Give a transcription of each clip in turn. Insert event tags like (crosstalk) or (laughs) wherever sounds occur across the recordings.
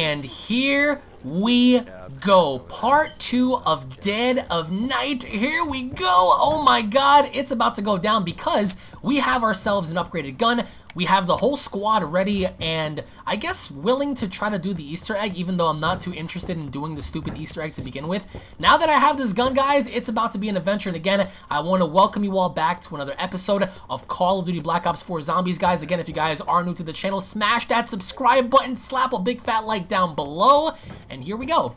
And here we go. Part two of Dead of Night. Here we go. Oh my god, it's about to go down because we have ourselves an upgraded gun. We have the whole squad ready and I guess willing to try to do the Easter egg even though I'm not too interested in doing the stupid Easter egg to begin with. Now that I have this gun, guys, it's about to be an adventure. And again, I want to welcome you all back to another episode of Call of Duty Black Ops 4 Zombies, guys. Again, if you guys are new to the channel, smash that subscribe button, slap a big fat like down below, and here we go.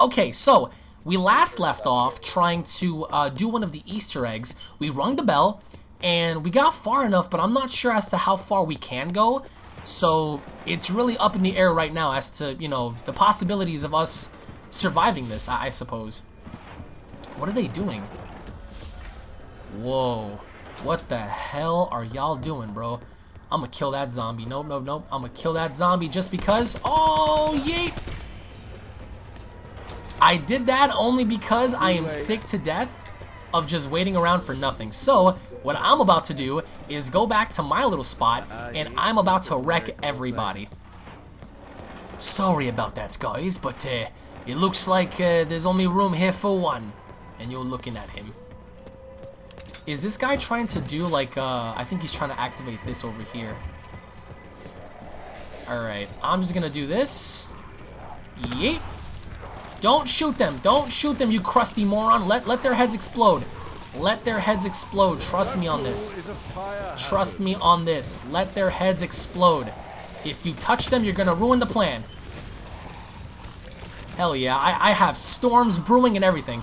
Okay, so we last left off trying to uh, do one of the Easter eggs. We rung the bell, and we got far enough, but I'm not sure as to how far we can go. So it's really up in the air right now as to, you know, the possibilities of us surviving this, I, I suppose. What are they doing? Whoa. What the hell are y'all doing, bro? I'm gonna kill that zombie. Nope, nope, nope. I'm gonna kill that zombie just because. Oh, yeet! I did that only because I am sick to death of just waiting around for nothing. So, what I'm about to do is go back to my little spot, and I'm about to wreck everybody. Sorry about that, guys, but uh, it looks like uh, there's only room here for one. And you're looking at him. Is this guy trying to do, like, uh, I think he's trying to activate this over here. Alright, I'm just gonna do this. Yeet. Don't shoot them. Don't shoot them, you crusty moron. Let let their heads explode. Let their heads explode. Trust me on this. Trust me on this. Let their heads explode. If you touch them, you're gonna ruin the plan. Hell yeah, I, I have storms brewing and everything.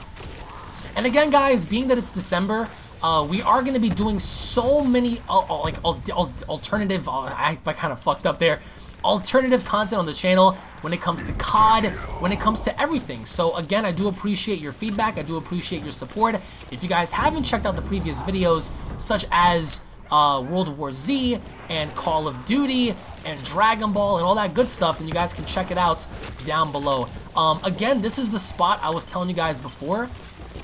And again, guys, being that it's December, uh, we are going to be doing so many uh, uh like alternative. Uh, I, I kind of fucked up there alternative content on the channel when it comes to COD, when it comes to everything. So again, I do appreciate your feedback. I do appreciate your support. If you guys haven't checked out the previous videos, such as uh, World War Z and Call of Duty and Dragon Ball and all that good stuff, then you guys can check it out down below. Um, again, this is the spot I was telling you guys before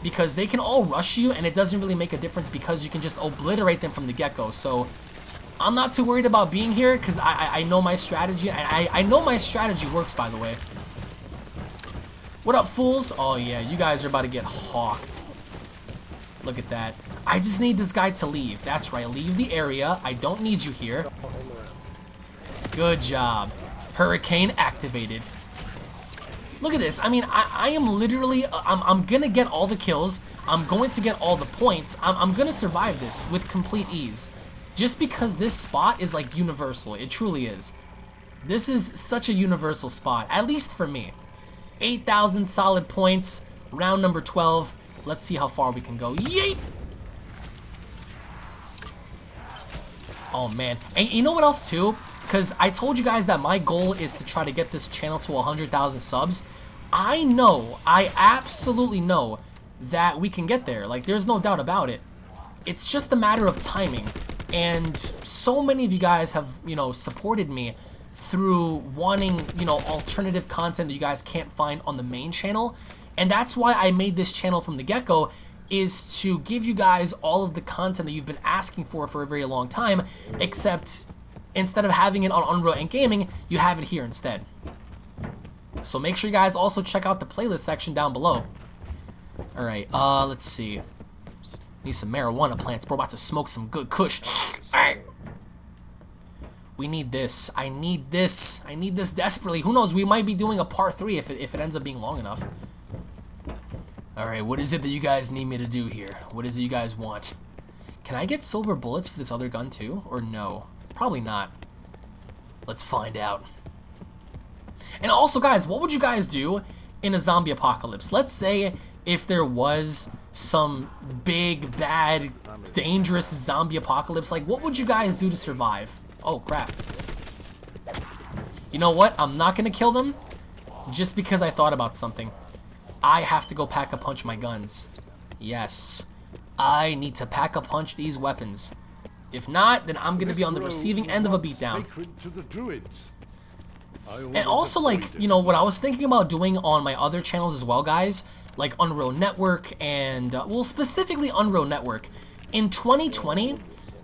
because they can all rush you and it doesn't really make a difference because you can just obliterate them from the get-go. So I'm not too worried about being here because I, I know my strategy. I, I know my strategy works, by the way. What up, fools? Oh, yeah, you guys are about to get hawked. Look at that. I just need this guy to leave. That's right, leave the area. I don't need you here. Good job. Hurricane activated. Look at this. I mean, I, I am literally, uh, I'm, I'm going to get all the kills. I'm going to get all the points. I'm, I'm going to survive this with complete ease. Just because this spot is like universal. It truly is. This is such a universal spot, at least for me. 8,000 solid points, round number 12. Let's see how far we can go. Yeet! Oh man, and you know what else too? Because I told you guys that my goal is to try to get this channel to 100,000 subs. I know, I absolutely know that we can get there. Like, there's no doubt about it. It's just a matter of timing. And so many of you guys have, you know, supported me through wanting, you know, alternative content that you guys can't find on the main channel. And that's why I made this channel from the get-go is to give you guys all of the content that you've been asking for for a very long time, except instead of having it on Unreal and Gaming, you have it here instead. So make sure you guys also check out the playlist section down below. Alright, uh, let's see. Need some marijuana plants. We're about to smoke some good kush. We need this. I need this. I need this desperately. Who knows? We might be doing a part three if it, if it ends up being long enough. Alright, what is it that you guys need me to do here? What is it you guys want? Can I get silver bullets for this other gun too? Or no? Probably not. Let's find out. And also, guys, what would you guys do in a zombie apocalypse? Let's say if there was some big, bad, dangerous zombie apocalypse, like what would you guys do to survive? Oh, crap. You know what? I'm not going to kill them just because I thought about something. I have to go pack a punch my guns. Yes. I need to pack a punch these weapons. If not, then I'm going to be on the receiving end of a beatdown. And also, like, you know, what I was thinking about doing on my other channels as well, guys, like Unreal Network and, uh, well, specifically Unreal Network. In 2020,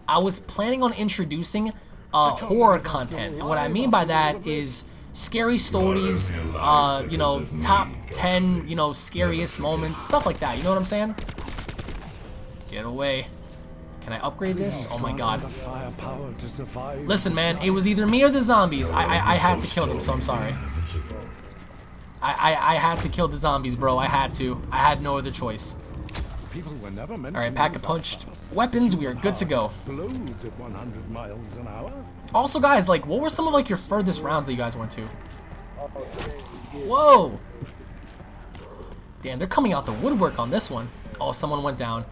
I was planning on introducing uh, horror content. And what I mean by that is scary stories, uh, you know, top 10, you know, scariest moments, stuff like that. You know what I'm saying? Get away. Can I upgrade this? Oh my god. Listen, man, it was either me or the zombies. I, I, I had to kill them, so I'm sorry. I, I, I had to kill the zombies, bro. I had to. I had no other choice. Alright, pack a punched weapons. We are good to go. Also, guys, like, what were some of, like, your furthest rounds that you guys went to? Whoa! Damn, they're coming out the woodwork on this one. Oh, someone went down.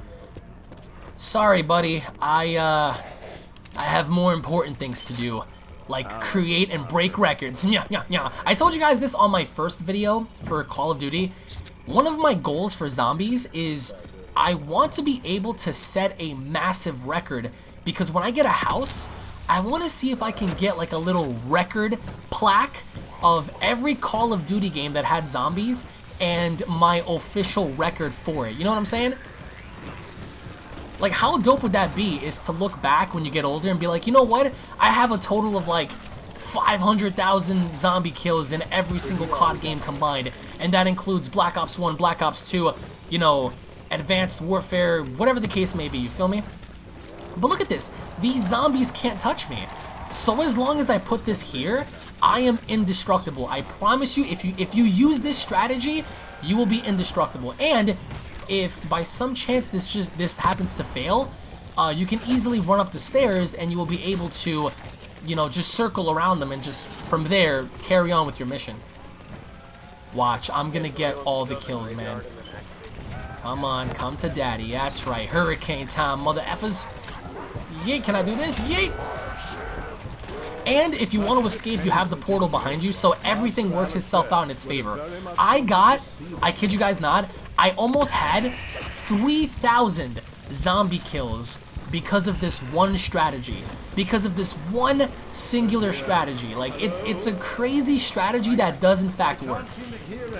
Sorry, buddy. I, uh... I have more important things to do. Like, oh. create and break records. Yeah, yeah, yeah. I told you guys this on my first video for Call of Duty. One of my goals for zombies is I want to be able to set a massive record because when I get a house, I want to see if I can get like a little record plaque of every Call of Duty game that had zombies and my official record for it. You know what I'm saying? Like, how dope would that be is to look back when you get older and be like, you know what? I have a total of like 500,000 zombie kills in every single COD game combined. And that includes Black Ops 1, Black Ops 2, you know, Advanced Warfare, whatever the case may be, you feel me? But look at this. These zombies can't touch me. So as long as I put this here, I am indestructible. I promise you, if you if you use this strategy, you will be indestructible. And if by some chance this just this happens to fail, uh, you can easily run up the stairs and you will be able to, you know, just circle around them and just from there carry on with your mission. Watch, I'm gonna get all the kills, man. Come on, come to daddy. That's right, hurricane time, mother effers. Yeet, can I do this? Yeet! And if you want to escape, you have the portal behind you, so everything works itself out in its favor. I got, I kid you guys not, I almost had 3,000 zombie kills because of this one strategy. Because of this one singular strategy. Like, it's, it's a crazy strategy that does in fact work.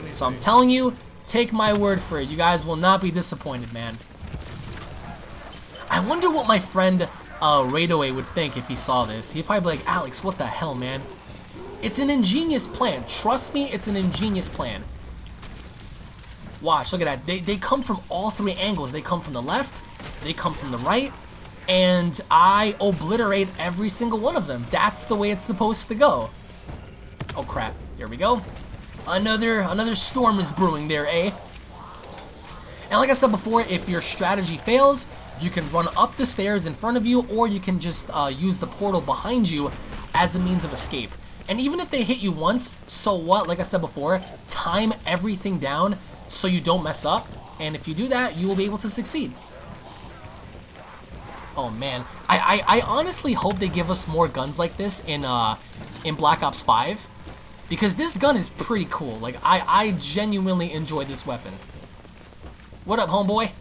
So I'm telling you, take my word for it. You guys will not be disappointed, man. I wonder what my friend uh, Raidaway would think if he saw this. He'd probably be like, Alex, what the hell, man? It's an ingenious plan. Trust me, it's an ingenious plan. Watch, look at that. They, they come from all three angles. They come from the left, they come from the right, and I obliterate every single one of them. That's the way it's supposed to go. Oh crap, here we go. Another, another storm is brewing there, eh? And like I said before, if your strategy fails, you can run up the stairs in front of you, or you can just uh, use the portal behind you as a means of escape. And even if they hit you once, so what? Like I said before, time everything down so you don't mess up. And if you do that, you will be able to succeed. Oh man, I, I, I honestly hope they give us more guns like this in uh in Black Ops 5. Because this gun is pretty cool. Like I, I genuinely enjoy this weapon. What up, homeboy?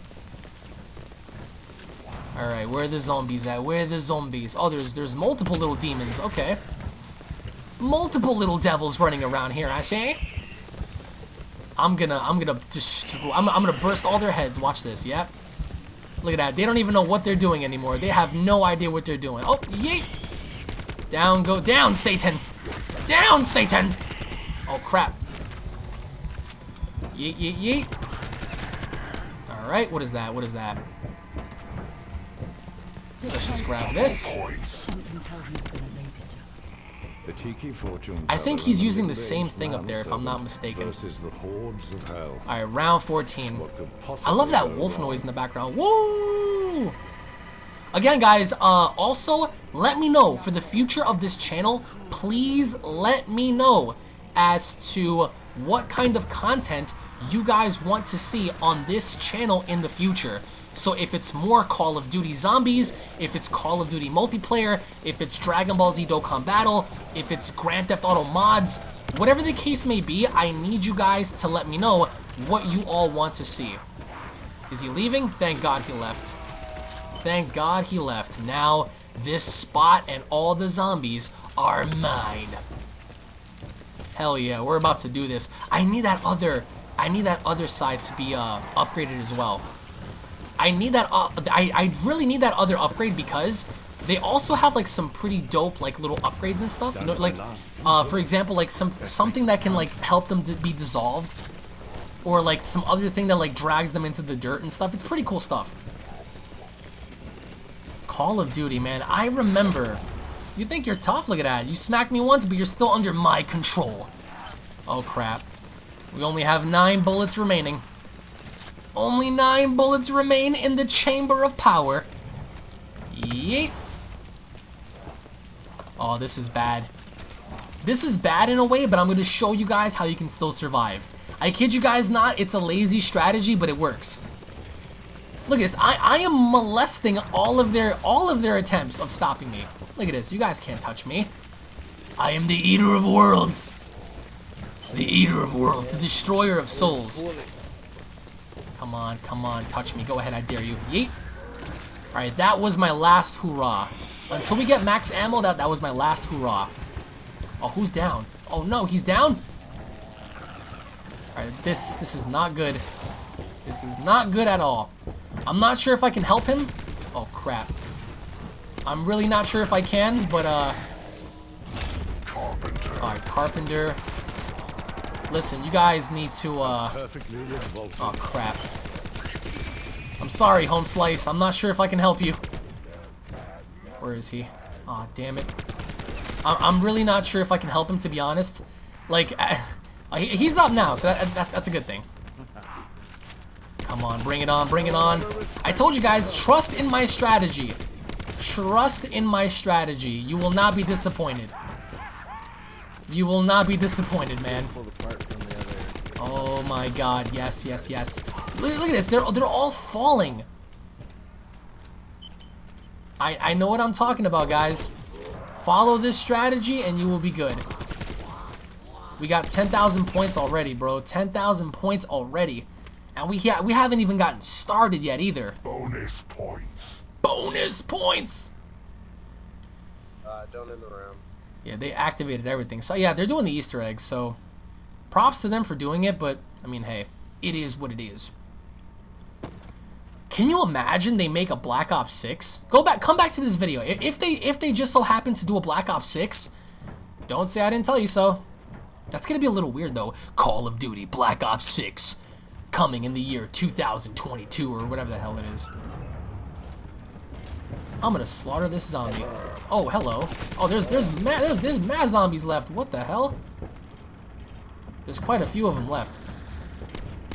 Alright, where are the zombies at? Where are the zombies? Oh, there's there's multiple little demons. Okay. Multiple little devils running around here, I say. I'm gonna, I'm gonna destroy, I'm, I'm gonna burst all their heads. Watch this, yep. Look at that. They don't even know what they're doing anymore. They have no idea what they're doing. Oh, yeet! Down, go down, Satan! Down, Satan! Oh, crap. Yeet, yeet, yeet. Alright, what is that? What is that? Let's just grab this. I think he's using the same thing up there, if I'm not mistaken. Alright, round 14. I love that wolf noise in the background. Woo! Again, guys, uh, also, let me know, for the future of this channel, please let me know as to what kind of content you guys want to see on this channel in the future. So if it's more Call of Duty Zombies, if it's Call of Duty multiplayer, if it's Dragon Ball Z Dokkan Battle, if it's Grand Theft Auto mods, whatever the case may be, I need you guys to let me know what you all want to see. Is he leaving? Thank God he left. Thank God he left. Now, this spot and all the zombies are mine. Hell yeah, we're about to do this. I need that other, I need that other side to be uh, upgraded as well. I need that, uh, I, I really need that other upgrade because They also have like some pretty dope like little upgrades and stuff. You know, like uh, for example, like some something that can like help them to be dissolved, or like some other thing that like drags them into the dirt and stuff. It's pretty cool stuff. Call of Duty, man. I remember. You think you're tough? Look at that. You smacked me once, but you're still under my control. Oh crap. We only have nine bullets remaining. Only nine bullets remain in the chamber of power. Yeet. Oh, this is bad. This is bad in a way, but I'm going to show you guys how you can still survive. I kid you guys not, it's a lazy strategy, but it works. Look at this. I, I am molesting all of their all of their attempts of stopping me. Look at this. You guys can't touch me. I am the eater of worlds. The eater of worlds. The destroyer of souls. Come on, come on. Touch me. Go ahead. I dare you. Yeet. Alright, that was my last hoorah. Until we get max ammo, that, that was my last hoorah. Oh, who's down? Oh no, he's down? Alright, this, this is not good. This is not good at all. I'm not sure if I can help him. Oh, crap. I'm really not sure if I can, but, uh... Alright, Carpenter. Listen, you guys need to, uh... Oh, crap. I'm sorry, Home Slice. I'm not sure if I can help you. Where is he? Aw, oh, damn it. I'm really not sure if I can help him, to be honest. Like, (laughs) he's up now, so that, that, that's a good thing. Come on, bring it on, bring it on. I told you guys, trust in my strategy. Trust in my strategy. You will not be disappointed. You will not be disappointed, man. Oh my god, yes, yes, yes. Look, look at this, they're, they're all falling. I, I know what I'm talking about, guys. Follow this strategy and you will be good. We got 10,000 points already, bro. 10,000 points already. And we, ha we haven't even gotten started yet either. Bonus points. Bonus points! Uh, don't end around. Yeah, they activated everything. So yeah, they're doing the Easter eggs, so props to them for doing it, but I mean, hey, it is what it is. Can you imagine they make a Black Ops 6? Go back, come back to this video. If they if they just so happen to do a Black Ops 6, don't say I didn't tell you so. That's gonna be a little weird though. Call of Duty Black Ops 6 coming in the year 2022 or whatever the hell it is. I'm gonna slaughter this zombie. Oh, hello. Oh, there's there's mad there's, there's mad zombies left. What the hell? There's quite a few of them left.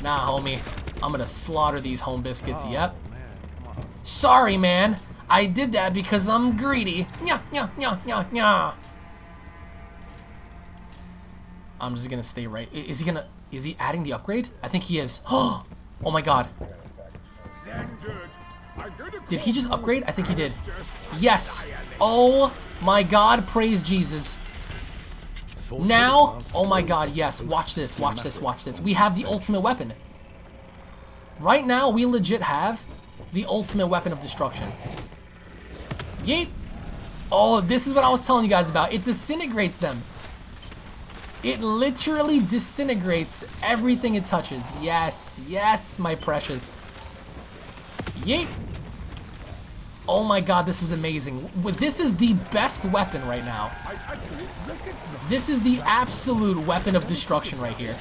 Nah, homie. I'm gonna slaughter these home biscuits. Oh, yep. Man, Sorry, man. I did that because I'm greedy. Nya, nya, nya, nya, nya. I'm just gonna stay right. Is he gonna... Is he adding the upgrade? I think he is. (gasps) Oh my god. Did he just upgrade? I think he did. Yes! Oh my god, praise Jesus. Now, oh my god, yes, watch this, watch this, watch this. We have the ultimate weapon. Right now, we legit have the ultimate weapon of destruction. Yeet! Oh, this is what I was telling you guys about. It disintegrates them. It literally disintegrates everything it touches. Yes, yes, my precious. Yeet! Oh my god, this is amazing. This is the best weapon right now. This is the absolute weapon of destruction right here.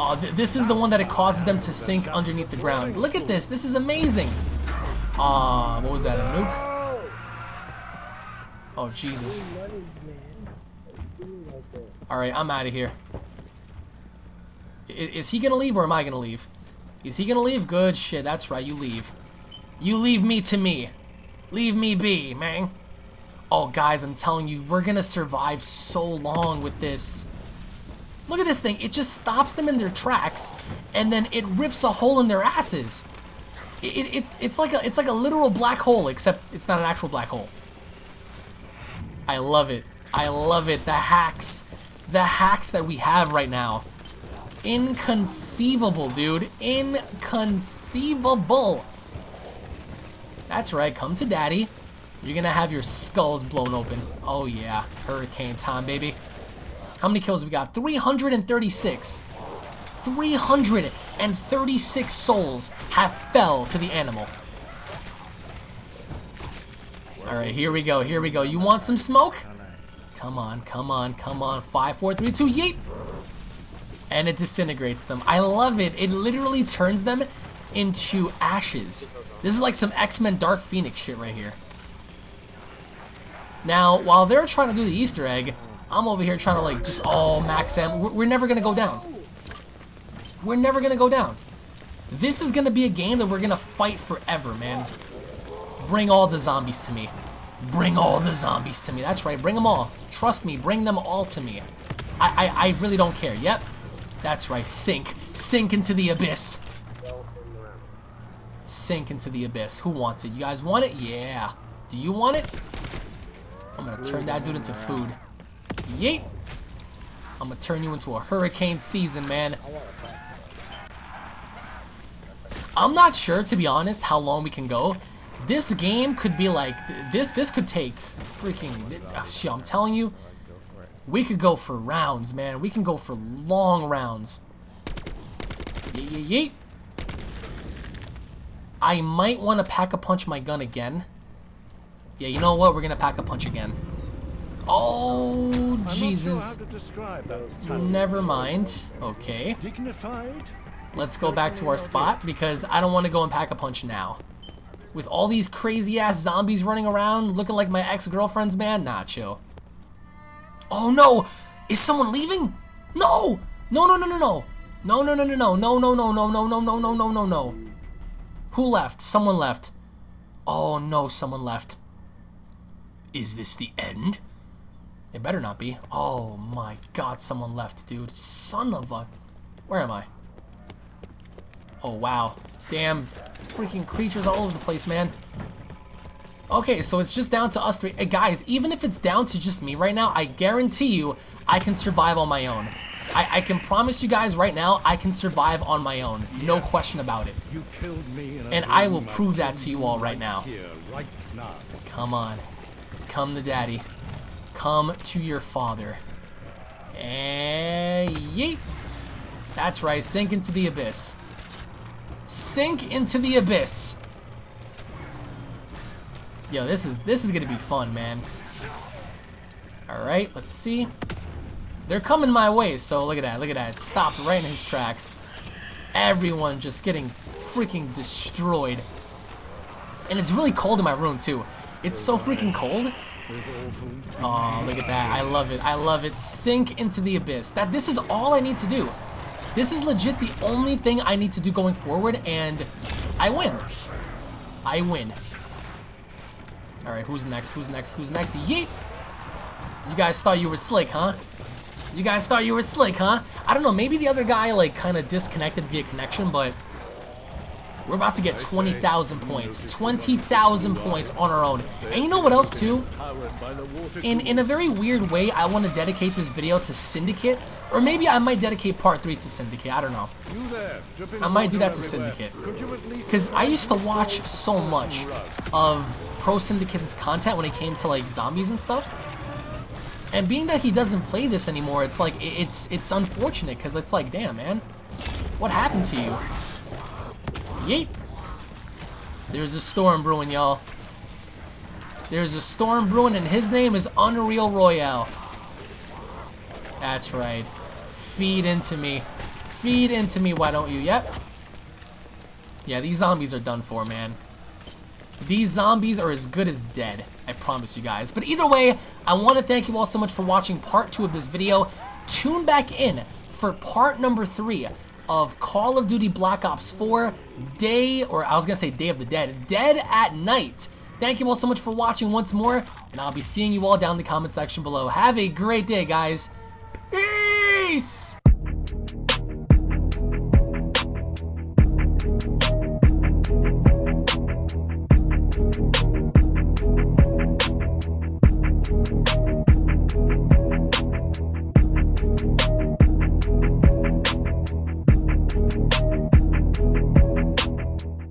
Oh, th this is the one that it causes them to sink underneath the ground. Look at this. This is amazing. Ah, uh, what was that, a nuke? Oh, Jesus. Alright, I'm out of here. Is, is he gonna leave or am I gonna leave? Is he gonna leave? Good shit, that's right, you leave. You leave me to me. Leave me be, man. Oh, guys, I'm telling you, we're gonna survive so long with this. Look at this thing. It just stops them in their tracks, and then it rips a hole in their asses. It, it, it's it's like a it's like a literal black hole, except it's not an actual black hole. I love it. I love it. The hacks, the hacks that we have right now, inconceivable, dude. Inconceivable. That's right. Come to daddy. You're gonna have your skulls blown open. Oh yeah, hurricane time, baby. How many kills we got? 336. 336 souls have fell to the animal. Alright, here we go, here we go. You want some smoke? Oh, come on, come on, come on. Five, four, three, two, yeet! And it disintegrates them. I love it. It literally turns them into ashes. This is like some X-Men Dark Phoenix shit right here. Now, while they're trying to do the Easter egg, I'm over here trying to like just all max them. We're, we're never gonna go down. We're never gonna go down. This is gonna be a game that we're gonna fight forever, man. Bring all the zombies to me. Bring all the zombies to me. That's right, bring them all. Trust me, bring them all to me. I, I, I really don't care. Yep. That's right, sink. Sink into the abyss. Sink into the abyss. Who wants it? You guys want it? Yeah. Do you want it? I'm gonna turn that dude into food. Yeet! I'm gonna turn you into a hurricane season, man. I'm not sure, to be honest, how long we can go. This game could be like this. This could take freaking. Oh, shit, I'm telling you, we could go for rounds, man. We can go for long rounds. Yeet, yeet, yeet. I might want to pack a punch my gun again. Yeah, you know what? We're gonna pack a punch again. Oh, Jesus. Never mind. Okay. Let's go back to our spot because I don't want to go and pack a punch now. With all these crazy ass zombies running around looking like my ex-girlfriends, man, nah, chill. Oh no! Is someone leaving? No! No, no, no, no, no. No, no, no, no, no, no, no, no, no, no, no, no, no, no, no, no. Who left? Someone left. Oh no, someone left. Is this the end? It better not be. Oh my god, someone left, dude. Son of a... Where am I? Oh, wow. Damn freaking creatures all over the place, man. Okay, so it's just down to us three. Hey, guys, even if it's down to just me right now, I guarantee you I can survive on my own. I, I can promise you guys right now, I can survive on my own. No question about it. And I will prove that to you all right now. Come on. Come to daddy. Come to your father. And yeet. That's right, sink into the abyss. Sink into the abyss. Yo, this is this is gonna be fun, man. Alright, let's see. They're coming my way, so look at that, look at that. It stopped right in his tracks. Everyone just getting freaking destroyed. And it's really cold in my room, too. It's so freaking cold. Oh, look at that. I love it. I love it. Sink into the abyss. That This is all I need to do. This is legit the only thing I need to do going forward, and I win. I win. Alright, who's next? Who's next? Who's next? Yeet! You guys thought you were slick, huh? You guys thought you were slick, huh? I don't know, maybe the other guy, like, kind of disconnected via connection, but we're about to get 20,000 points. 20,000 points on our own. And you know what else, too? In, in a very weird way, I want to dedicate this video to Syndicate. Or maybe I might dedicate part 3 to Syndicate. I don't know. I might do that to Syndicate. Because I used to watch so much of ProSyndicate's content when it came to, like, zombies and stuff. And being that he doesn't play this anymore, it's like, it's, it's unfortunate. Because it's like, damn, man. What happened to you? Yeet. There's a storm brewing, y'all. There's a storm brewing, and his name is Unreal Royale. That's right. Feed into me. Feed into me, why don't you? Yep. Yeah, these zombies are done for, man. These zombies are as good as dead. I promise you guys. But either way, I want to thank you all so much for watching part two of this video. Tune back in for part number three of Call of Duty Black Ops 4 Day, or I was going to say Day of the Dead, Dead at Night. Thank you all so much for watching once more, and I'll be seeing you all down in the comment section below. Have a great day, guys. Peace!